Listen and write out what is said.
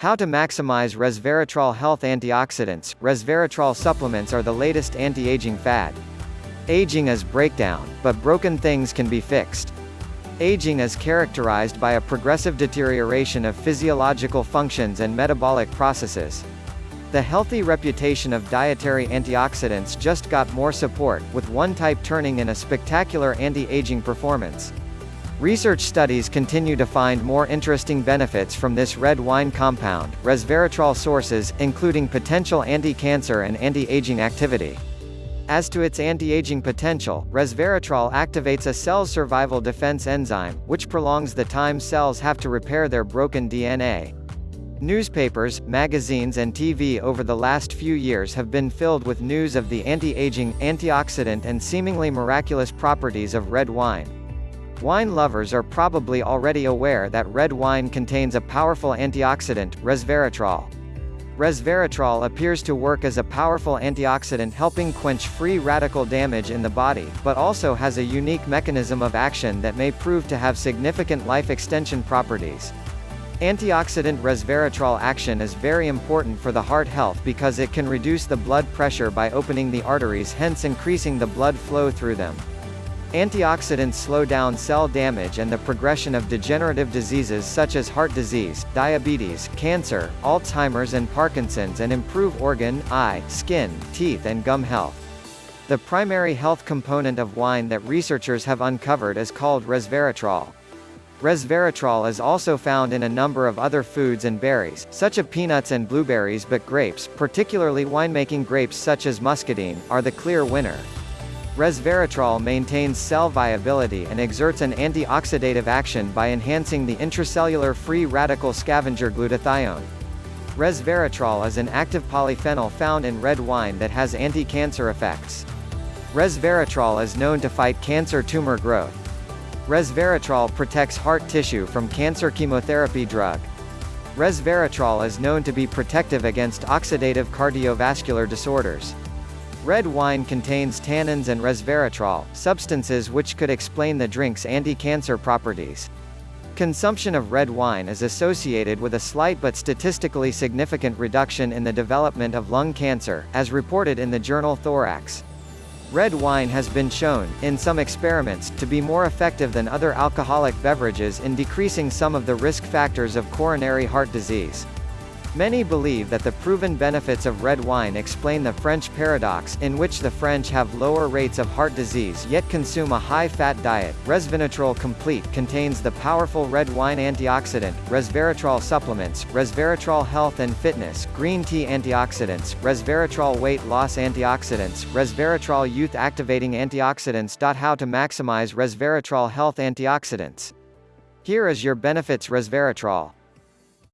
How to maximize resveratrol health antioxidants. Resveratrol supplements are the latest anti-aging fad. Aging is breakdown, but broken things can be fixed. Aging is characterized by a progressive deterioration of physiological functions and metabolic processes. The healthy reputation of dietary antioxidants just got more support, with one type turning in a spectacular anti-aging performance. Research studies continue to find more interesting benefits from this red wine compound, resveratrol sources, including potential anti-cancer and anti-aging activity. As to its anti-aging potential, resveratrol activates a cell's survival defense enzyme, which prolongs the time cells have to repair their broken DNA. Newspapers, magazines and TV over the last few years have been filled with news of the anti-aging, antioxidant and seemingly miraculous properties of red wine. Wine lovers are probably already aware that red wine contains a powerful antioxidant, resveratrol. Resveratrol appears to work as a powerful antioxidant helping quench free radical damage in the body, but also has a unique mechanism of action that may prove to have significant life extension properties. Antioxidant resveratrol action is very important for the heart health because it can reduce the blood pressure by opening the arteries hence increasing the blood flow through them. Antioxidants slow down cell damage and the progression of degenerative diseases such as heart disease, diabetes, cancer, Alzheimer's and Parkinson's and improve organ, eye, skin, teeth and gum health. The primary health component of wine that researchers have uncovered is called resveratrol. Resveratrol is also found in a number of other foods and berries, such as peanuts and blueberries but grapes, particularly winemaking grapes such as muscadine, are the clear winner. Resveratrol maintains cell viability and exerts an antioxidative action by enhancing the intracellular free radical scavenger glutathione. Resveratrol is an active polyphenol found in red wine that has anti-cancer effects. Resveratrol is known to fight cancer tumor growth. Resveratrol protects heart tissue from cancer chemotherapy drug. Resveratrol is known to be protective against oxidative cardiovascular disorders. Red wine contains tannins and resveratrol, substances which could explain the drink's anti-cancer properties. Consumption of red wine is associated with a slight but statistically significant reduction in the development of lung cancer, as reported in the journal Thorax. Red wine has been shown, in some experiments, to be more effective than other alcoholic beverages in decreasing some of the risk factors of coronary heart disease. Many believe that the proven benefits of red wine explain the French paradox, in which the French have lower rates of heart disease yet consume a high-fat diet. Resveratrol Complete contains the powerful red wine antioxidant, resveratrol supplements, resveratrol health and fitness, green tea antioxidants, resveratrol weight loss antioxidants, resveratrol youth activating antioxidants. How to maximize resveratrol health antioxidants. Here is your benefits resveratrol.